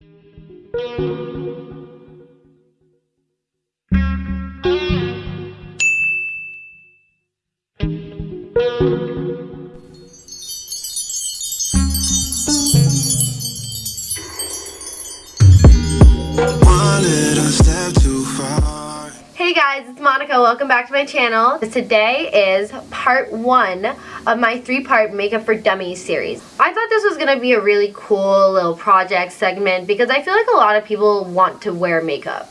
Thank you. Hey guys, it's Monica. Welcome back to my channel. Today is part one of my three-part Makeup for Dummies series. I thought this was going to be a really cool little project segment because I feel like a lot of people want to wear makeup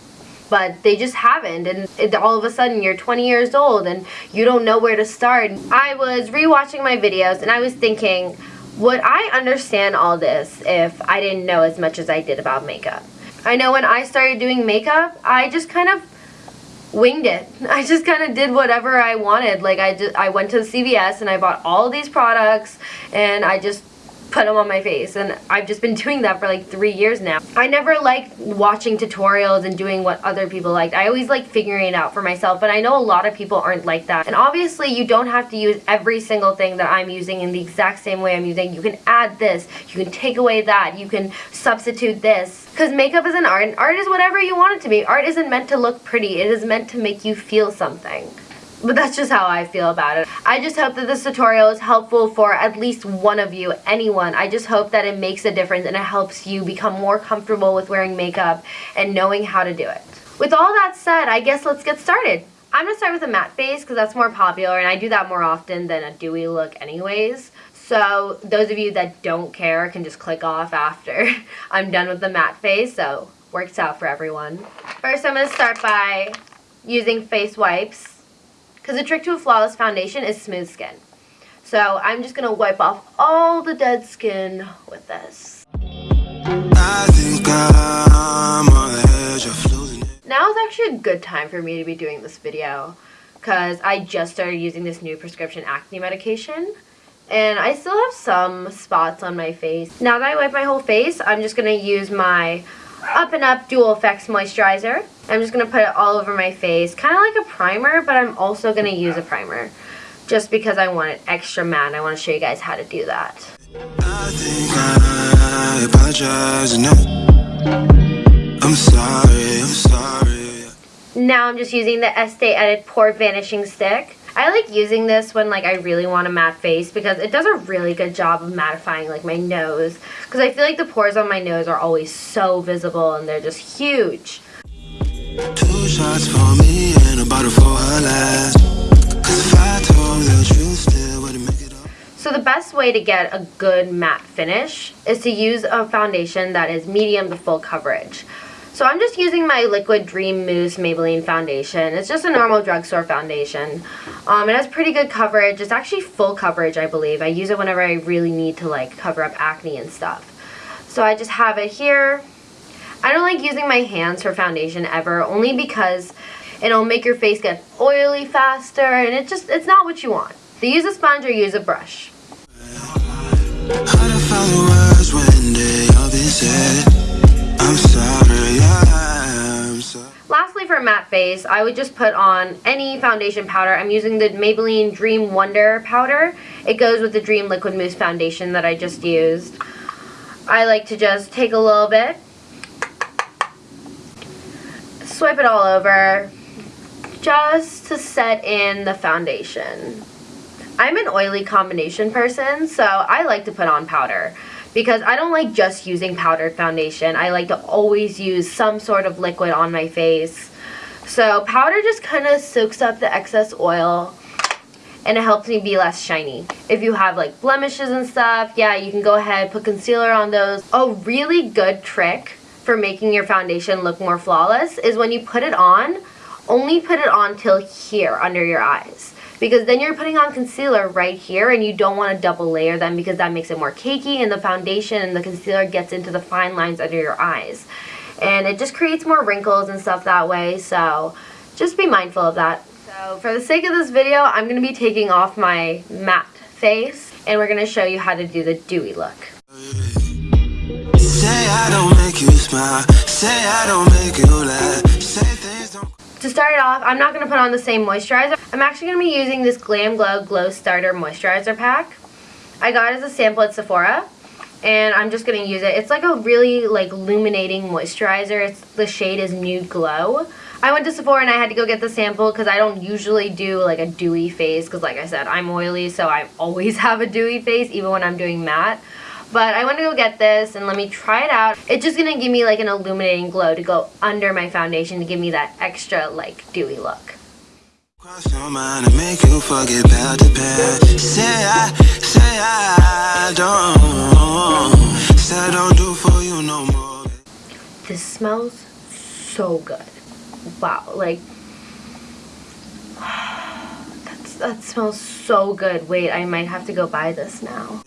but they just haven't and it, all of a sudden you're 20 years old and you don't know where to start. I was rewatching my videos and I was thinking would I understand all this if I didn't know as much as I did about makeup? I know when I started doing makeup I just kind of winged it. I just kind of did whatever I wanted. Like I just I went to the CVS and I bought all these products and I just put them on my face and I've just been doing that for like three years now. I never liked watching tutorials and doing what other people liked. I always like figuring it out for myself but I know a lot of people aren't like that. And obviously you don't have to use every single thing that I'm using in the exact same way I'm using. You can add this, you can take away that, you can substitute this. Because makeup is an art and art is whatever you want it to be. Art isn't meant to look pretty, it is meant to make you feel something. But that's just how I feel about it. I just hope that this tutorial is helpful for at least one of you, anyone. I just hope that it makes a difference and it helps you become more comfortable with wearing makeup and knowing how to do it. With all that said, I guess let's get started. I'm going to start with a matte face because that's more popular and I do that more often than a dewy look anyways. So those of you that don't care can just click off after I'm done with the matte face. So works out for everyone. First I'm going to start by using face wipes because the trick to a flawless foundation is smooth skin. So I'm just going to wipe off all the dead skin with this. Now is actually a good time for me to be doing this video because I just started using this new prescription acne medication and I still have some spots on my face. Now that I wipe my whole face, I'm just going to use my up and Up Dual Effects Moisturizer. I'm just going to put it all over my face, kind of like a primer, but I'm also going to use a primer. Just because I want it extra matte, I want to show you guys how to do that. I'm sorry, I'm sorry. Now I'm just using the Estee Edit Pore Vanishing Stick. I like using this when like I really want a matte face because it does a really good job of mattifying like my nose because I feel like the pores on my nose are always so visible and they're just huge. Two shots for me and a bottle for her last. So the best way to get a good matte finish is to use a foundation that is medium to full coverage. So I'm just using my Liquid Dream Mousse Maybelline foundation. It's just a normal drugstore foundation. Um, it has pretty good coverage. It's actually full coverage, I believe. I use it whenever I really need to like cover up acne and stuff. So I just have it here. I don't like using my hands for foundation ever, only because it'll make your face get oily faster, and it just, it's not what you want. So use a sponge or use a brush. I would just put on any foundation powder. I'm using the Maybelline Dream Wonder powder. It goes with the Dream Liquid Mousse foundation that I just used. I like to just take a little bit, swipe it all over, just to set in the foundation. I'm an oily combination person, so I like to put on powder because I don't like just using powdered foundation. I like to always use some sort of liquid on my face. So powder just kind of soaks up the excess oil and it helps me be less shiny. If you have like blemishes and stuff, yeah, you can go ahead, put concealer on those. A really good trick for making your foundation look more flawless is when you put it on, only put it on till here under your eyes because then you're putting on concealer right here and you don't want to double layer them because that makes it more cakey and the foundation and the concealer gets into the fine lines under your eyes. And it just creates more wrinkles and stuff that way, so just be mindful of that. So for the sake of this video, I'm going to be taking off my matte face and we're going to show you how to do the dewy look. Say I don't make you smile, say I don't make you laugh, to start it off, I'm not going to put on the same moisturizer. I'm actually going to be using this Glam Glow Glow Starter Moisturizer Pack. I got it as a sample at Sephora. And I'm just going to use it. It's like a really like illuminating moisturizer. It's The shade is Nude Glow. I went to Sephora and I had to go get the sample because I don't usually do like a dewy face because like I said, I'm oily so I always have a dewy face even when I'm doing matte. But I want to go get this and let me try it out. It's just going to give me like an illuminating glow to go under my foundation to give me that extra like dewy look. Cross your mind and make you forget about the past. Say I, say I don't, smells so good. Wow, like, that's, that smells so good. Wait, I might have to go buy this now.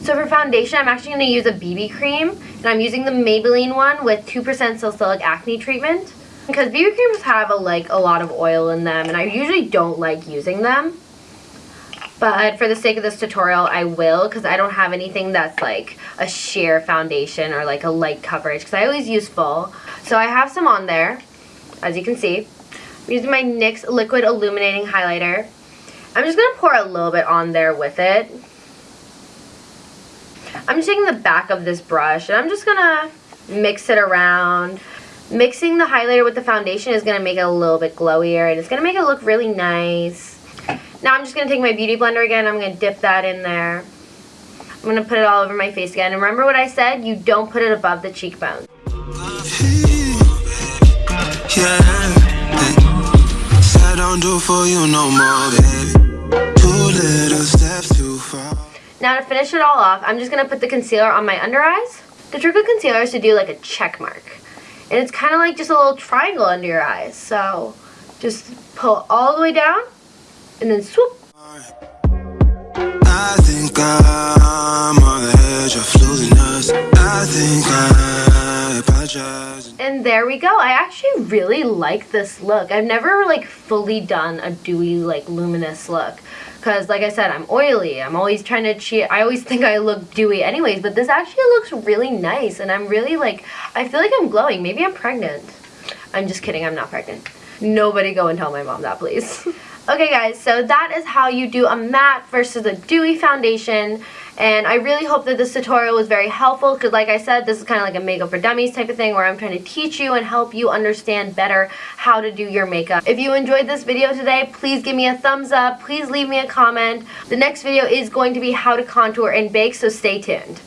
So for foundation, I'm actually going to use a BB cream. And I'm using the Maybelline one with 2% Salicylic Acne Treatment. Because BB creams have a, like a lot of oil in them and I usually don't like using them. But for the sake of this tutorial, I will because I don't have anything that's like a sheer foundation or like a light coverage because I always use full. So I have some on there as you can see. I'm using my NYX Liquid Illuminating Highlighter. I'm just going to pour a little bit on there with it. I'm just taking the back of this brush and I'm just going to mix it around. Mixing the highlighter with the foundation is going to make it a little bit glowier and it's going to make it look really nice. Now I'm just going to take my Beauty Blender again. I'm going to dip that in there. I'm going to put it all over my face again. And remember what I said? You don't put it above the cheekbone. Now to finish it all off, I'm just going to put the concealer on my under eyes. The trick with concealer is to do like a check mark. And it's kind of like just a little triangle under your eyes. So just pull all the way down and then swoop. I think I'm on the edge of losing us. I think I apologize. And there we go. I actually really like this look. I've never like fully done a dewy like luminous look. Because like I said, I'm oily. I'm always trying to cheat. I always think I look dewy anyways. But this actually looks really nice. And I'm really like, I feel like I'm glowing. Maybe I'm pregnant. I'm just kidding. I'm not pregnant. Nobody go and tell my mom that, please. Okay guys, so that is how you do a matte versus a dewy foundation. And I really hope that this tutorial was very helpful because like I said, this is kind of like a makeup for dummies type of thing where I'm trying to teach you and help you understand better how to do your makeup. If you enjoyed this video today, please give me a thumbs up. Please leave me a comment. The next video is going to be how to contour and bake, so stay tuned.